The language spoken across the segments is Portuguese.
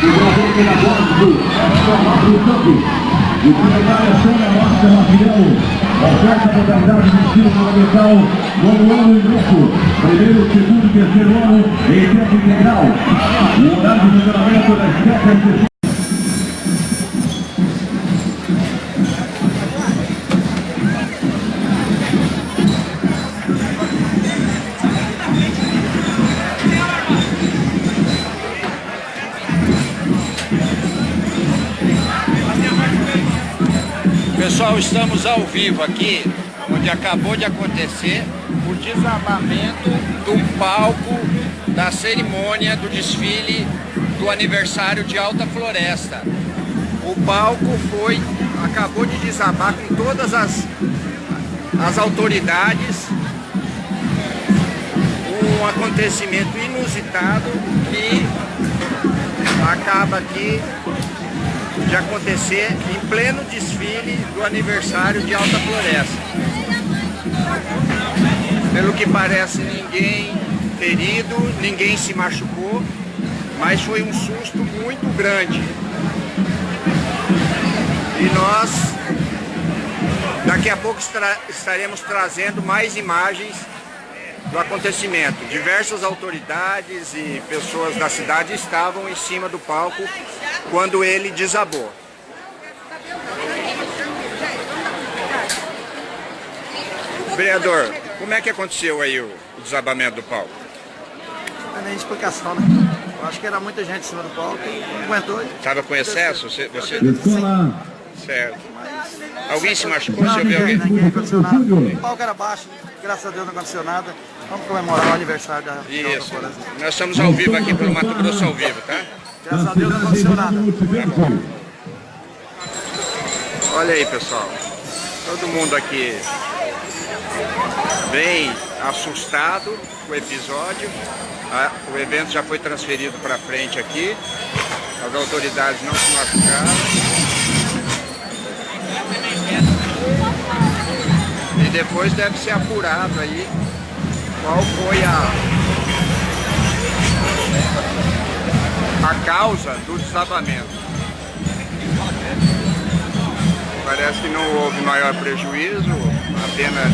jogador pedagógico, Tomás Santos. E o secretário Sônia Márcia Maquiel. Oferta modalidade de ensino fundamental, nono ano ingresso, primeiro, segundo e terceiro ano em tempo integral. O horário de funcionamento das 7 Pessoal, estamos ao vivo aqui, onde acabou de acontecer o desabamento do palco da cerimônia do desfile do aniversário de Alta Floresta. O palco foi, acabou de desabar com todas as, as autoridades, um acontecimento inusitado que acaba aqui de acontecer em pleno desfile do aniversário de Alta Floresta. Pelo que parece, ninguém ferido, ninguém se machucou, mas foi um susto muito grande. E nós, daqui a pouco, estaremos trazendo mais imagens do acontecimento. Diversas autoridades e pessoas da cidade estavam em cima do palco quando ele desabou. Vereador, como é que aconteceu aí o desabamento do palco? Não tem nem explicação, né? Eu acho que era muita gente em cima do palco e não aguentou. Estava com excesso? Você, você... Certo. Alguém se machucou? Não, Você ouviu ninguém, alguém? ninguém aconteceu nada. O palco era baixo, graças a Deus não aconteceu nada. Vamos comemorar o aniversário da Isso. Nós estamos ao vivo aqui pelo Mato Grosso ao vivo, tá? Graças a Deus não aconteceu nada. Olha aí, pessoal. Todo mundo aqui bem assustado com o episódio. Ah, O evento já foi transferido para frente aqui. As autoridades não se machucaram. Depois deve ser apurado aí qual foi a, a causa do desabamento. Parece que não houve maior prejuízo, apenas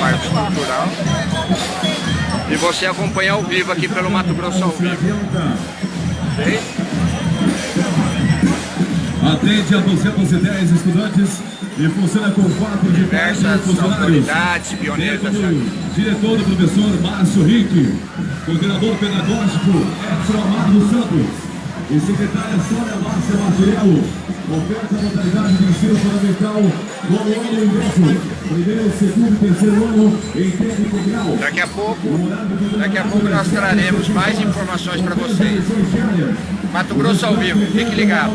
parte estrutural. E você acompanha ao vivo aqui pelo Mato Grosso ao vivo. Ok? Atende a 210 estudantes e funciona com quatro de Diversas funcionários. do diretor do professor Márcio Rick, coordenador pedagógico Edson Amado Santos e secretária Sônia Márcia Martirello. Oferta a modalidade de ensino fundamental no ano ingresso. Primeiro, segundo terceiro ano em. Daqui a pouco, daqui a pouco nós traremos mais informações para vocês. Mato Grosso ao vivo, fique ligado.